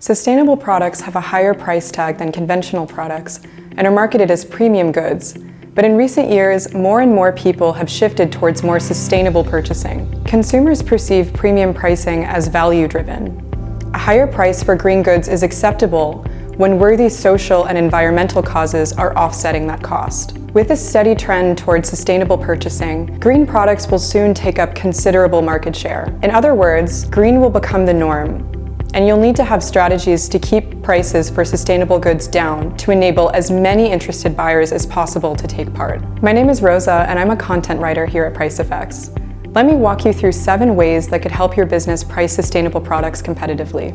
Sustainable products have a higher price tag than conventional products and are marketed as premium goods. But in recent years, more and more people have shifted towards more sustainable purchasing. Consumers perceive premium pricing as value-driven. A higher price for green goods is acceptable when worthy social and environmental causes are offsetting that cost. With a steady trend towards sustainable purchasing, green products will soon take up considerable market share. In other words, green will become the norm, and you'll need to have strategies to keep prices for sustainable goods down to enable as many interested buyers as possible to take part. My name is Rosa and I'm a content writer here at PriceFX. Let me walk you through seven ways that could help your business price sustainable products competitively.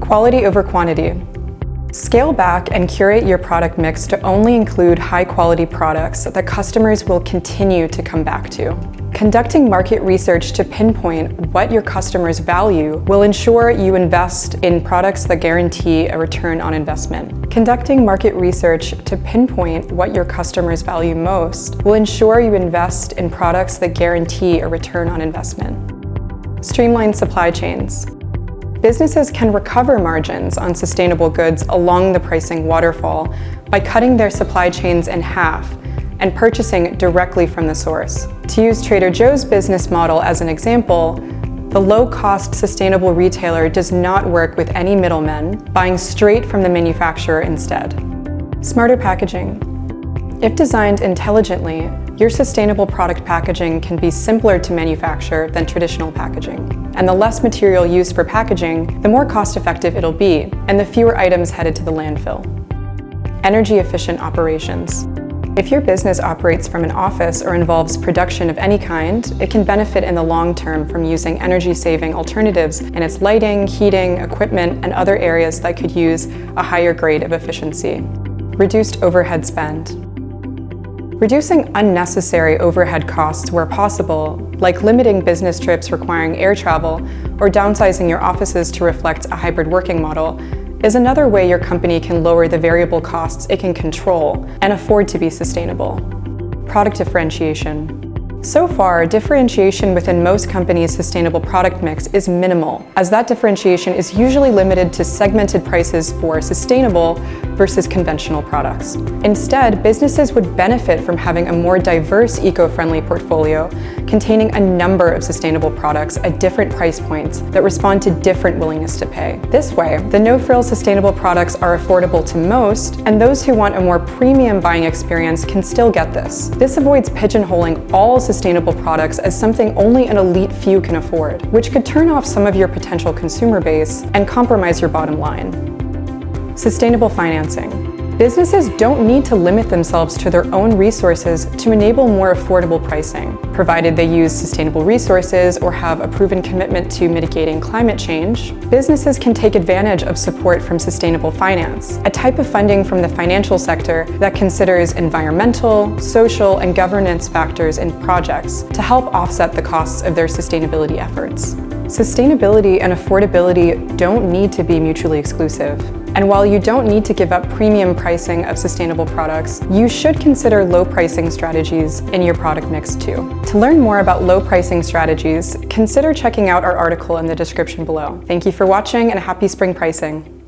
Quality over quantity. Scale back and curate your product mix to only include high-quality products that customers will continue to come back to. Conducting market research to pinpoint what your customers value will ensure you invest in products that guarantee a return on investment. Conducting market research to pinpoint what your customers value most will ensure you invest in products that guarantee a return on investment. Streamline supply chains. Businesses can recover margins on sustainable goods along the pricing waterfall by cutting their supply chains in half and purchasing directly from the source. To use Trader Joe's business model as an example, the low-cost sustainable retailer does not work with any middlemen, buying straight from the manufacturer instead. Smarter packaging. If designed intelligently, your sustainable product packaging can be simpler to manufacture than traditional packaging. And the less material used for packaging, the more cost-effective it'll be, and the fewer items headed to the landfill. Energy-efficient operations. If your business operates from an office or involves production of any kind, it can benefit in the long term from using energy-saving alternatives in its lighting, heating, equipment, and other areas that could use a higher grade of efficiency. Reduced overhead spend. Reducing unnecessary overhead costs where possible, like limiting business trips requiring air travel or downsizing your offices to reflect a hybrid working model, is another way your company can lower the variable costs it can control and afford to be sustainable. Product differentiation. So far, differentiation within most companies' sustainable product mix is minimal, as that differentiation is usually limited to segmented prices for sustainable versus conventional products. Instead, businesses would benefit from having a more diverse eco-friendly portfolio containing a number of sustainable products at different price points that respond to different willingness to pay. This way, the no-frills sustainable products are affordable to most, and those who want a more premium buying experience can still get this. This avoids pigeonholing all sustainable products as something only an elite few can afford, which could turn off some of your potential consumer base and compromise your bottom line. Sustainable financing. Businesses don't need to limit themselves to their own resources to enable more affordable pricing, provided they use sustainable resources or have a proven commitment to mitigating climate change. Businesses can take advantage of support from sustainable finance, a type of funding from the financial sector that considers environmental, social, and governance factors in projects to help offset the costs of their sustainability efforts. Sustainability and affordability don't need to be mutually exclusive. And while you don't need to give up premium pricing of sustainable products, you should consider low pricing strategies in your product mix too. To learn more about low pricing strategies, consider checking out our article in the description below. Thank you for watching and happy spring pricing.